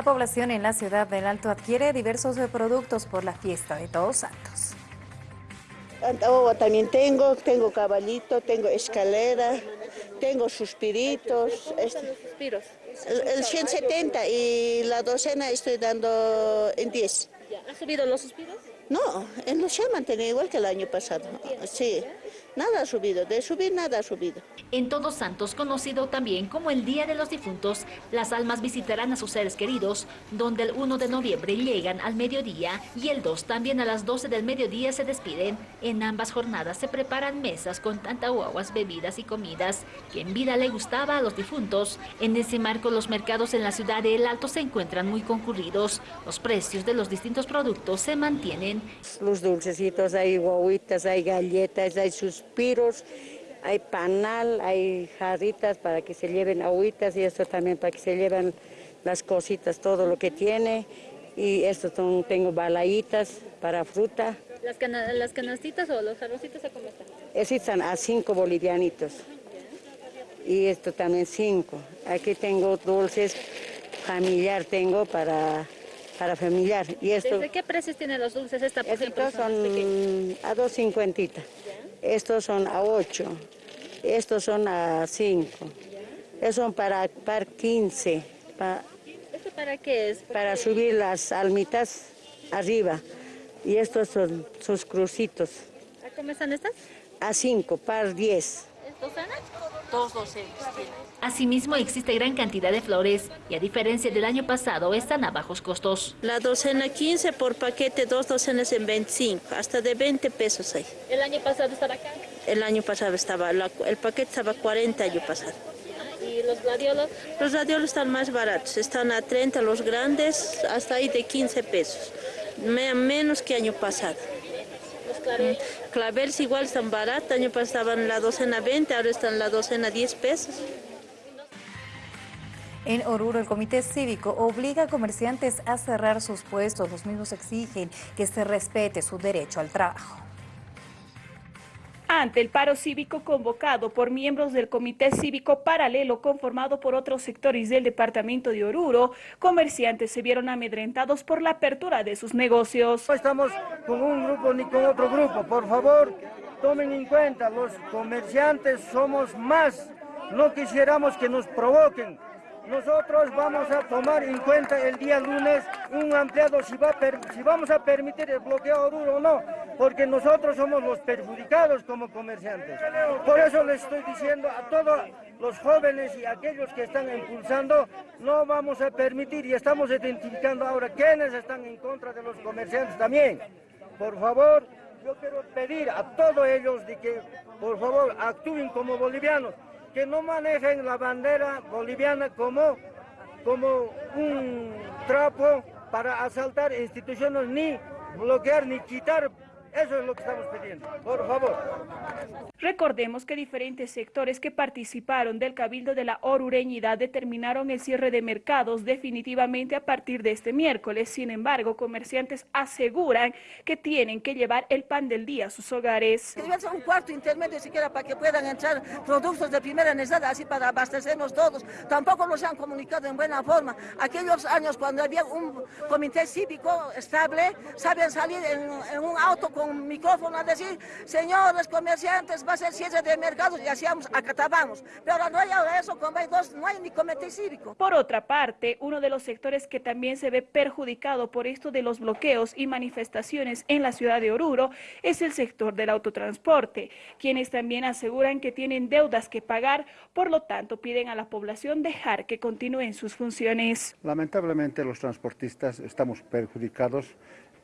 La población en la ciudad del Alto adquiere diversos productos por la fiesta de Todos Santos. también tengo, tengo caballito, tengo escalera, tengo suspiritos. Suspiros? El, 170 y la docena estoy dando en 10. ¿Ha subido los suspiros? No, en los han mantenido igual que el año pasado. Sí. Nada ha subido, de subir nada ha subido. En Todos Santos, conocido también como el Día de los Difuntos, las almas visitarán a sus seres queridos, donde el 1 de noviembre llegan al mediodía y el 2 también a las 12 del mediodía se despiden. En ambas jornadas se preparan mesas con tantahuaguas, bebidas y comidas que en vida le gustaba a los difuntos. En ese marco, los mercados en la ciudad de El Alto se encuentran muy concurridos. Los precios de los distintos productos se mantienen. Los dulcecitos, hay guaguitas, hay galletas, hay sus suspiros, hay panal, hay jarritas para que se lleven agüitas y esto también para que se lleven las cositas, todo lo que tiene. Y esto tengo balaitas para fruta. ¿Las, las canastitas o los jarrocitos a cómo están? están a cinco bolivianitos. Y esto también cinco. Aquí tengo dulces familiar, tengo para para familiar. Y esto, ¿Desde qué precios tienen los dulces esta por Estos son a 2.50. Estos son a 8. Estos son a 5. Estos son para, para 15. ¿Esto para qué es? Para subir las almitas arriba. Y estos son sus crucitos. ¿A cómo están estas? A 5, par 10. ¿Docenas? Dos docenas Asimismo, existe gran cantidad de flores y a diferencia del año pasado, están a bajos costos. La docena 15 por paquete, dos docenas en 25, hasta de 20 pesos hay. ¿El año pasado estaba acá? El año pasado estaba, el paquete estaba 40 el año pasado. ¿Y los gladiolos? Los gladiolos están más baratos, están a 30 los grandes, hasta ahí de 15 pesos, menos que año pasado. Claveles igual están baratos, año pasado estaban la docena 20, ahora están la docena 10 pesos. En Oruro, el Comité Cívico obliga a comerciantes a cerrar sus puestos. Los mismos exigen que se respete su derecho al trabajo. Ante el paro cívico convocado por miembros del Comité Cívico Paralelo conformado por otros sectores del departamento de Oruro, comerciantes se vieron amedrentados por la apertura de sus negocios. No estamos con un grupo ni con otro grupo, por favor, tomen en cuenta, los comerciantes somos más, no quisiéramos que nos provoquen, nosotros vamos a tomar en cuenta el día lunes un ampliado si, va si vamos a permitir el bloqueo Oruro o no, porque nosotros somos los perjudicados como comerciantes. Por eso les estoy diciendo a todos los jóvenes y aquellos que están impulsando, no vamos a permitir y estamos identificando ahora quienes están en contra de los comerciantes también. Por favor, yo quiero pedir a todos ellos de que por favor actúen como bolivianos que no manejen la bandera boliviana como, como un trapo para asaltar instituciones ni bloquear ni quitar eso es lo que estamos pidiendo, por favor. Recordemos que diferentes sectores que participaron del Cabildo de la Orureñidad determinaron el cierre de mercados definitivamente a partir de este miércoles. Sin embargo, comerciantes aseguran que tienen que llevar el pan del día a sus hogares. un cuarto intermedio siquiera para que puedan entrar productos de primera necesidad, así para abastecernos todos. Tampoco nos han comunicado en buena forma. Aquellos años cuando había un comité cívico estable, saben salir en, un auto con micrófono a decir, señores comerciantes, va a ser cierre de mercados y hacíamos, acatábamos. Pero no hay eso, como hay dos, no hay ni comité cívico. Por otra parte, uno de los sectores que también se ve perjudicado por esto de los bloqueos y manifestaciones en la ciudad de Oruro es el sector del autotransporte, quienes también aseguran que tienen deudas que pagar, por lo tanto piden a la población dejar que continúen sus funciones. Lamentablemente los transportistas estamos perjudicados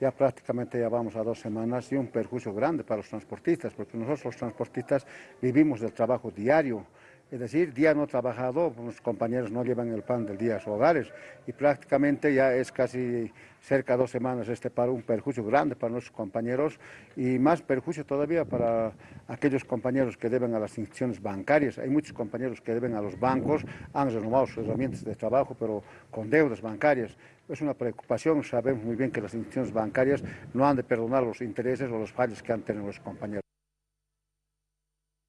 ya prácticamente ya vamos a dos semanas y un perjuicio grande para los transportistas, porque nosotros los transportistas vivimos del trabajo diario, es decir, día no trabajado, los compañeros no llevan el pan del día a sus hogares y prácticamente ya es casi cerca de dos semanas este paro, un perjuicio grande para nuestros compañeros y más perjuicio todavía para aquellos compañeros que deben a las instituciones bancarias. Hay muchos compañeros que deben a los bancos, han renovado sus herramientas de trabajo, pero con deudas bancarias. Es una preocupación, sabemos muy bien que las instituciones bancarias no han de perdonar los intereses o los fallos que han tenido los compañeros.